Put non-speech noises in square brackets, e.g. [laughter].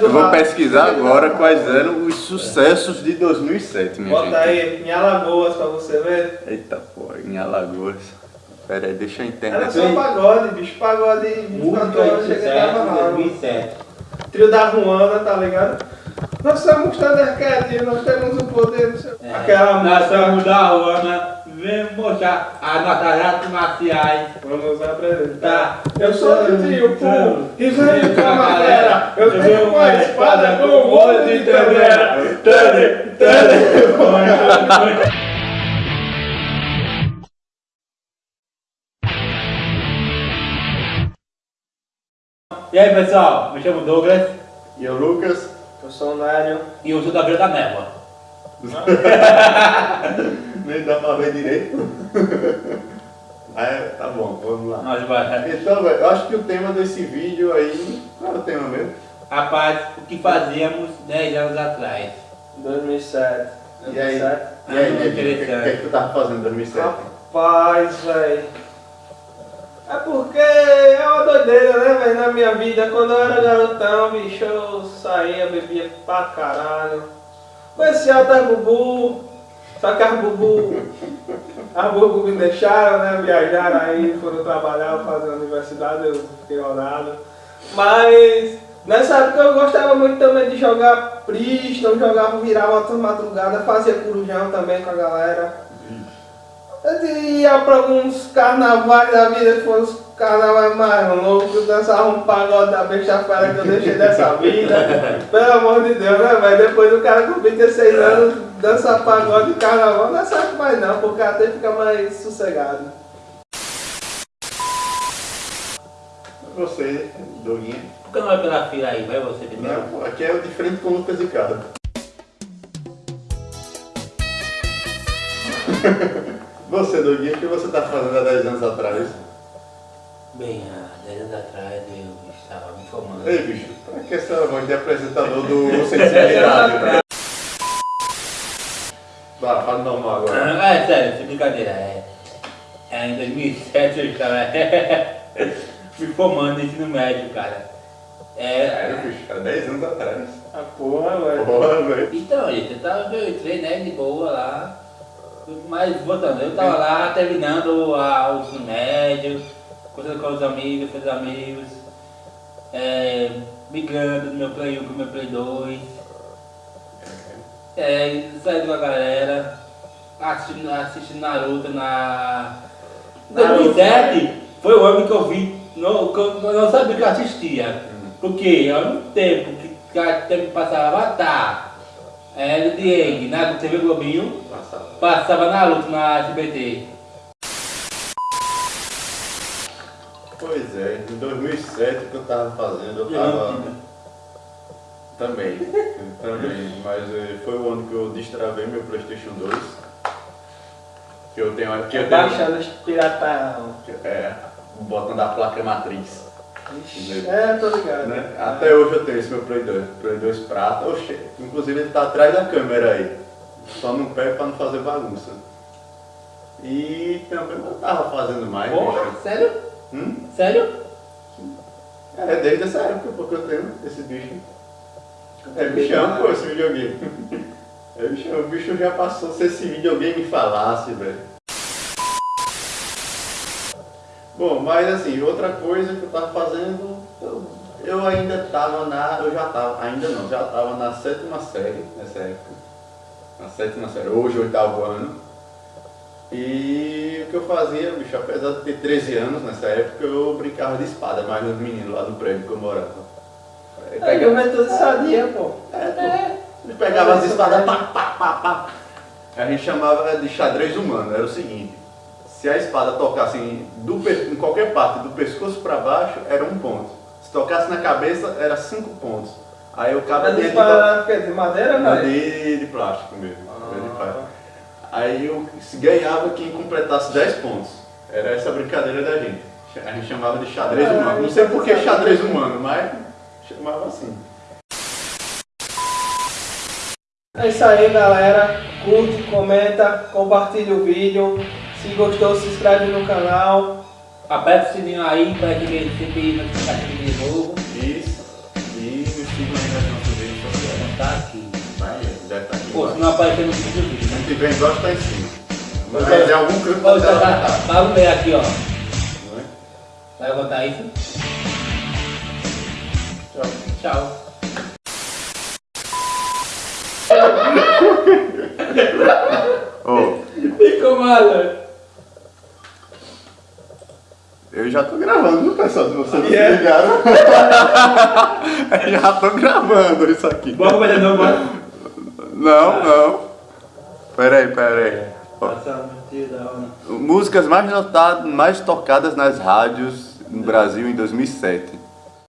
Eu vou pesquisar agora quais eram os sucessos de 2007, minha Bota gente. aí, em Alagoas pra você ver. Eita porra, em Alagoas. Pera aí, deixa a Era internet. só pagode, bicho. Pagode 24 Música de sucesso ralo. 2007. Trio da Ruana, tá ligado? Nós somos Thundercat, nós temos o poder. não sei- É. Aquela Nós música. somos da Ruana, vem mostrar as nossas artes marciais. Vamos apresentar. Tá. Eu sou do trio Pum, e venho com a galera. Eu Eu tenho sou uma espada com um olho de tandera. Thunder, Thunder. E aí pessoal, me chamo Douglas E o Lucas? Eu sou o Nário. e eu sou da Vila da Névoa. Nem dá pra ver direito. [laughs] É, tá bom, vamos lá. Nós vai. Então, velho, eu acho que o tema desse vídeo aí. Qual é o tema mesmo? Rapaz, o que fazíamos 10 anos atrás? 2007. E aí? 2007. E aí, Ah, Nevinho, o que, interessante. que, que tu tava fazendo em 2007? Rapaz, velho. É porque é uma doideira, né, velho, na minha vida. Quando eu era garotão, bicho, eu saía, bebia pra caralho. Conhecia até Bubu, só que as Bubu, as Bubu me deixaram, né, viajaram aí, foram trabalhar, fazer universidade, eu fiquei orado. Mas nessa época eu gostava muito também de jogar Priston, jogava, virava outras madrugadas, fazia corujão também com a galera. Ia pra alguns carnavais da vida, que foram os carnavais mais loucos, dançava um pagode da besta-feira que eu deixei dessa vida. [laughs] Pelo amor de Deus, né, velho? Depois o cara com 26 anos dança pagode de carnaval, não é certo mais não, porque até fica mais sossegado. Você, Doguinha. Por que não vai pela fila aí? Vai você primeiro? Não, aqui é o de frente com o Lucas e Cara. [laughs] Você, Doguinha, o que você tá fazendo há 10 anos atrás? Bem, há 10 anos atrás eu estava me formando. Ei, bicho, pra que essa voz de apresentador do [laughs] Sensibilidade? né? Vai, fala normal agora. Ah, é sério, sem brincadeira. É, é, em 2007 eu estava [laughs] me formando no ensino médio, cara. É, É, bicho, há 10 anos atrás. A porra, velho. Porra, velho. então, gente, eu, tava, eu entrei né, de boa lá. Mas voltando, eu tava lá terminando a, o ensino médio, conversando com os amigos, com os amigos, é, migrando do meu Play 1 pro meu Play 2. É, saindo com a galera, assistindo, assistindo Naruto na. Naruto, 2007 foi o ano que eu vi, não, que eu não sabia que eu assistia. Porque ao mesmo tempo que, que tempo passava Avatar, é, Diego, na TV Globinho, Passava. passava Naruto na SBT. Pois é, em 2007 o que eu tava fazendo, eu tava... Também, também, mas eh, foi o ano que eu destravei meu Playstation 2. Que eu tenho aqui, eu tenho... Baixando os piratão. É, botando a placa matriz. Ixi, É, tô ligado. né? Até hoje eu tenho esse meu Play 2, Play 2 prata, Oxê, inclusive ele tá atrás da câmera aí. Só não pego pra não fazer bagunça. E também eu tava fazendo mais, Porra, bicho. sério? Hum? Sério? É, desde essa época porque eu tenho esse bicho. É bichão, pô, esse videogame. [laughs] É bichão, o bicho já passou se esse videogame falasse, velho. Bom, mas assim, outra coisa que eu tava fazendo, eu, eu ainda tava na. Eu já tava, ainda não, já tava na sétima série nessa época. Na sétima série, hoje oitavo ano. E o que eu fazia, bicho, apesar de ter 13 anos nessa época, eu brincava de espada mais nos meninos lá no prédio que eu morava. É, pegava- juventude sadia, pô. é, pô. Ele pegava as espadas, pá, pá, pá, pá. A gente chamava de xadrez humano. Era o seguinte: se a espada tocasse em, do em qualquer parte, do pescoço para baixo, era um ponto. Se tocasse na cabeça, era cinco pontos. Aí o cara de espada de, de madeira, Não, velho? de, de plástico mesmo. de Ah. plástico. Aí eu ganhava quem completasse 10 pontos. Era essa brincadeira da gente. A gente chamava de xadrez Ah, humano. Não sei é por que xadrez humano, mas chamava assim. É isso aí, galera. Curte, comenta, compartilha o vídeo. Se gostou, se inscreve no canal. Aperta o sininho aí para que ele sempre notificação de novo. Isso. E me sigam aí tá aqui. Vai, deve estar aqui. Pô, se não aparecer no vídeo do vídeo, Se né? não tiver embaixo, tá em cima. Mas Ô, é algum canto tá, tá, que tá. Vai no meio aqui, ó. é? Vai botar isso. Tchau. Tchau. Ô, [laughs] Ficou mal, velho. Eu já tô gravando, viu, pessoal? Se vocês não Yeah. ligaram. Eu [laughs] já tô gravando isso aqui. Bora começar de novo, bora. Não, não. Pera aí, pera aí. Ó, Passando, tio da onda. Músicas mais notadas, mais tocadas nas rádios no Brasil em 2007.